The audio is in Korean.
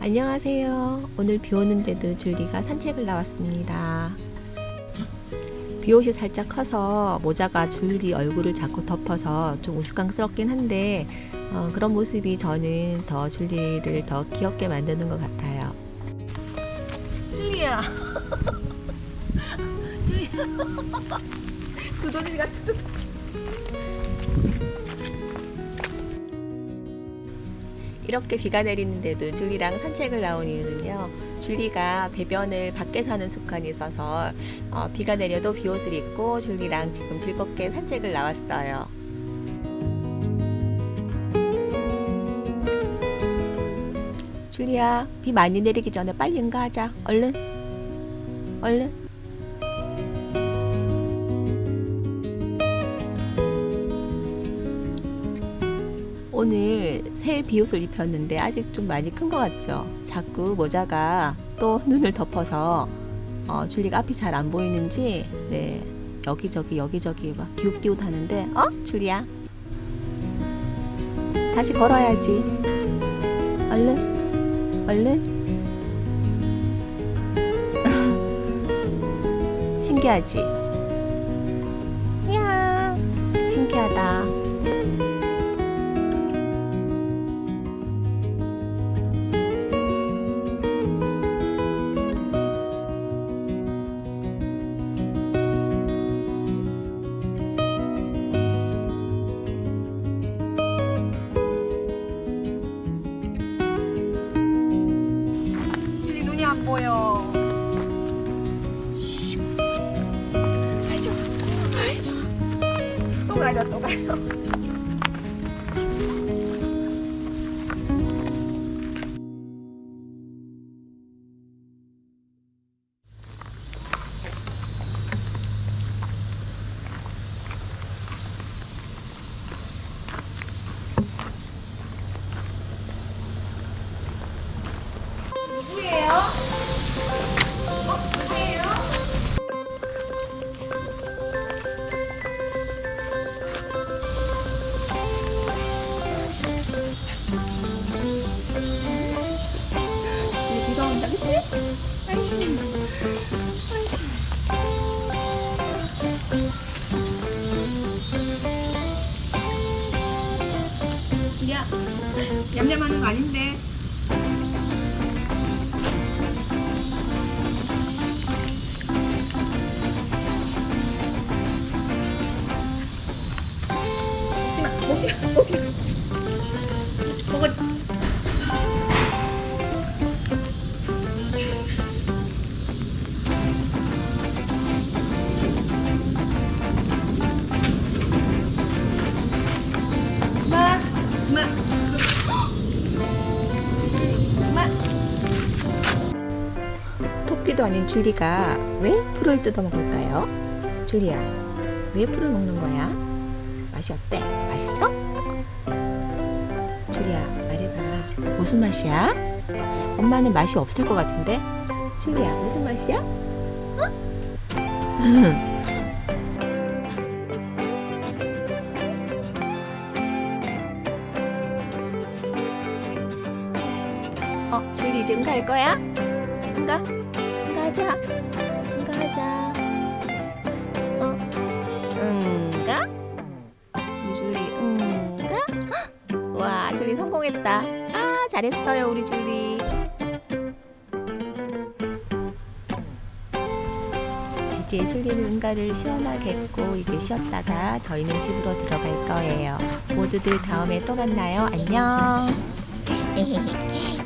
안녕하세요. 오늘 비 오는데도 줄리가 산책을 나왔습니다. 비옷이 살짝 커서 모자가 줄리 얼굴을 자꾸 덮어서 좀 우스꽝스럽긴 한데 어, 그런 모습이 저는 더 줄리를 더 귀엽게 만드는 것 같아요. 줄리야. 줄리야. 구더기 같은 거지. 이렇게 비가 내리는데도 줄리랑 산책을 나온 이유는요. 줄리가 배변을 밖에서 하는 습관이 있어서 어, 비가 내려도 비옷을 입고 줄리랑 지금 즐겁게 산책을 나왔어요. 줄리야, 비 많이 내리기 전에 빨리 응가하자. 얼른. 얼른. 오늘 새 비옷을 입혔는데 아직 좀 많이 큰 것 같죠? 자꾸 모자가 또 눈을 덮어서 어, 줄리가 앞이 잘 안 보이는지 네 여기저기 여기저기 막 기웃기웃 하는데 어? 줄리야 다시 걸어야지 얼른 얼른 신기하지? 안 보여. 아이죠. 아이죠. 또 가려 또 가려. 누구예요? 온다 그치? 아이씨. 아이씨. 야, 냠냠하는 거 아닌데. 토끼도 아닌 줄리가 왜 풀을 뜯어 먹을까요? 줄리야, 왜 풀을 먹는 거야? 맛이 어때? 맛있어? 줄리야, 말해봐. 무슨 맛이야? 엄마는 맛이 없을 것 같은데? 줄리야, 무슨 맛이야? 어? 어, 줄리 이제 응가할 거야? 응가? 응가하자. 응가하자. 어? 응가? 줄리 응가? 헉! 와, 줄리 성공했다. 아, 잘했어요, 우리 줄리. 이제 줄리는 응가를 시원하게 했고 이제 쉬었다가 저희는 집으로 들어갈 거예요. 모두들 다음에 또 만나요. 안녕.